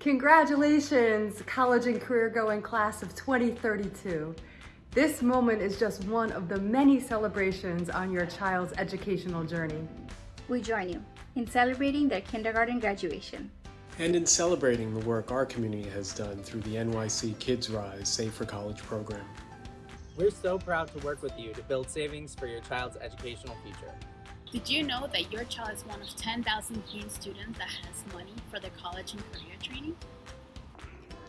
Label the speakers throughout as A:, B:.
A: Congratulations, college and career going class of 2032. This moment is just one of the many celebrations on your child's educational journey.
B: We join you in celebrating their kindergarten graduation.
C: And in celebrating the work our community has done through the NYC Kids Rise Save for College program.
D: We're so proud to work with you to build savings for your child's educational future.
E: Did you know that your child is one of 10,000 teen students that has money for their college and career training?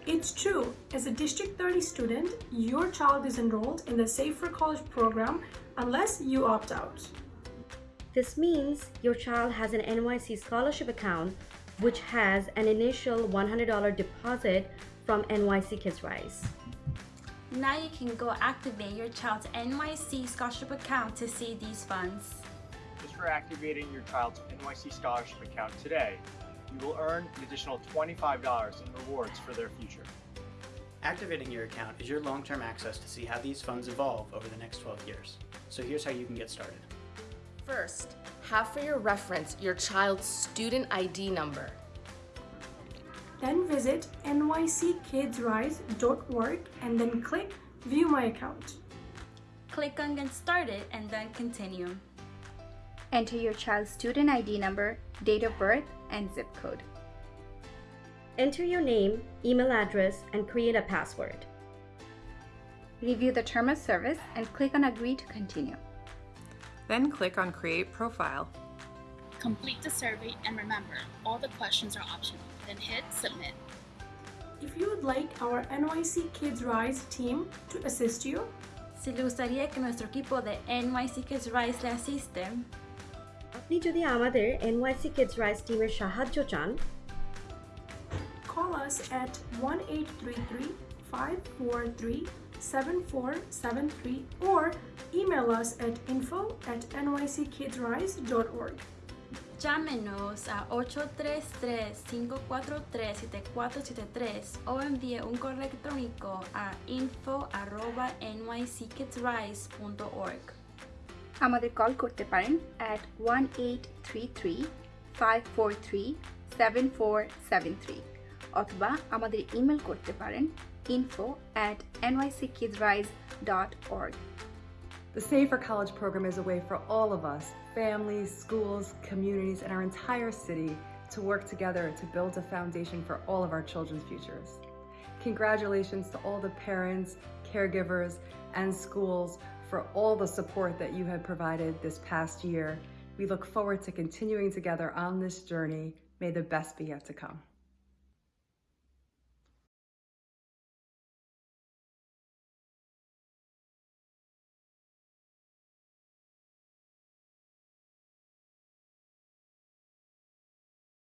F: It's true. As a District 30 student, your child is enrolled in the Save for College program unless you opt out.
G: This means your child has an NYC scholarship account which has an initial $100 deposit from NYC Kids Rise.
H: Now you can go activate your child's NYC scholarship account to see these funds.
I: Just for activating your child's NYC scholarship account today, you will earn an additional $25 in rewards for their future.
J: Activating your account is your long-term access to see how these funds evolve over the next 12 years. So here's how you can get started.
K: First, have for your reference your child's student ID number.
F: Then visit nyckidsrise.org and then click View My Account.
H: Click on Get Started and then Continue.
B: Enter your child's student ID number, date of birth, and zip code.
G: Enter your name, email address, and create a password.
B: Review the term of service and click on Agree to continue.
L: Then click on Create Profile.
E: Complete the survey and remember, all the questions are optional. Then hit Submit.
F: If you would like our NYC Kids Rise team to assist you,
H: Si le gustaría que nuestro equipo de NYC Kids Rise le asiste,
G: আপনি যদি আমাদের NYC Kids Rise টিমের সাহায্য চান
F: call us at 1-833-543-7473 or email us at info at nyckidsrise.org.
H: llámenos a 833-543-7473 o envíe un correo electrónico a info@nyckidsrise.org.
B: আমাদের call করতে পারেন at one eight three অথবা আমাদের ইমেল করতে পারেন info at nyckidsrise.org.
A: The Save for College program is a way for all of us, families, schools, communities, and our entire city to work together to build a foundation for all of our children's futures. Congratulations to all the parents, caregivers, and schools for all the support that you have provided this past year. We look forward to continuing together on this journey. May the best be yet to come.